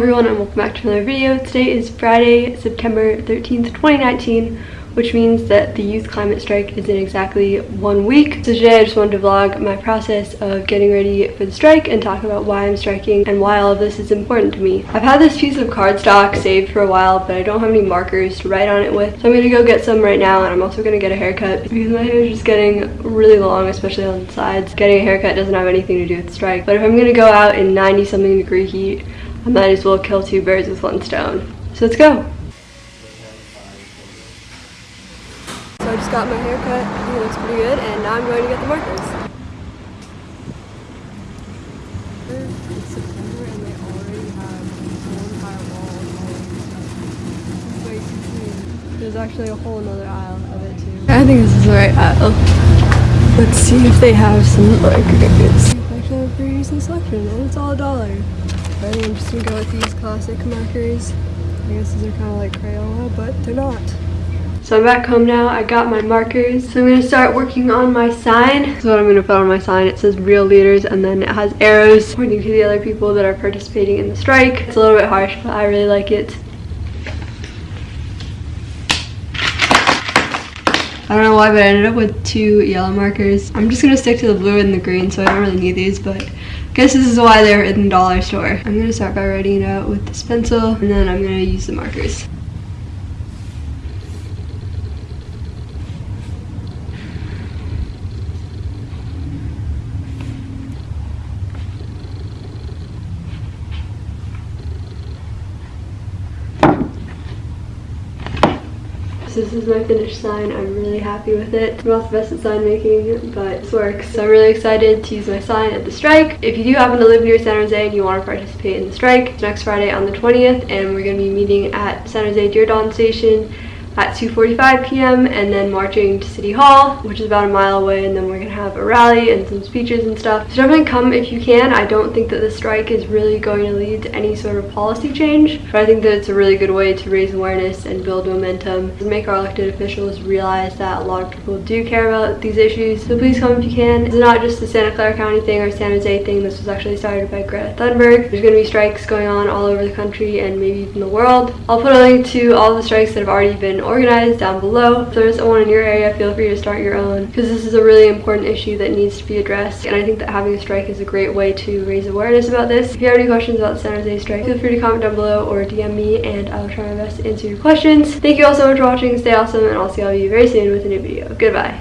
everyone and welcome back to another video. Today is Friday, September 13th, 2019, which means that the youth climate strike is in exactly one week. So today I just wanted to vlog my process of getting ready for the strike and talk about why I'm striking and why all of this is important to me. I've had this piece of cardstock saved for a while, but I don't have any markers to write on it with. So I'm gonna go get some right now and I'm also gonna get a haircut because my hair is just getting really long, especially on the sides. Getting a haircut doesn't have anything to do with strike. But if I'm gonna go out in 90 something degree heat, I might as well kill two birds with one stone. So let's go. So I just got my hair cut. I it looks pretty good. And now I'm going to get the markers. It's September and they already have whole entire wall There's actually a whole another aisle of it too. I think this is the right aisle. Let's see if they have some markers. They actually have a pretty decent selection and it's all a dollar. Think I'm just gonna go with these classic markers. I guess these are kind of like Crayola, but they're not. So I'm back home now. I got my markers. So I'm going to start working on my sign. This is what I'm going to put on my sign. It says real leaders and then it has arrows pointing to the other people that are participating in the strike. It's a little bit harsh, but I really like it. I don't know why, but I ended up with two yellow markers. I'm just to stick to the blue and the green, so I don't really need these, but I guess this is why they're in the dollar store. I'm to start by writing it out with this pencil, and then I'm to use the markers. So this is my finished sign. I'm really happy with it. I'm not the best at sign making, but this works. So I'm really excited to use my sign at the strike. If you do happen to live near San Jose and you want to participate in the strike, it's next Friday on the 20th, and we're going to be meeting at San Jose Diridon Station at 2.45 p.m. and then marching to City Hall, which is about a mile away, and then we're gonna have a rally and some speeches and stuff. So definitely come if you can. I don't think that the strike is really going to lead to any sort of policy change, but I think that it's a really good way to raise awareness and build momentum and make our elected officials realize that a lot of people do care about these issues. So please come if you can. It's not just the Santa Clara County thing or San Jose thing. This was actually started by Greta Thunberg. There's gonna be strikes going on all over the country and maybe even the world. I'll put a link to all the strikes that have already been organized down below. If there's one in your area, feel free to start your own because this is a really important issue that needs to be addressed. And I think that having a strike is a great way to raise awareness about this. If you have any questions about the San Jose strike, feel free to comment down below or DM me and I'll try my best to answer your questions. Thank you all so much for watching. Stay awesome and I'll see all of you very soon with a new video. Goodbye.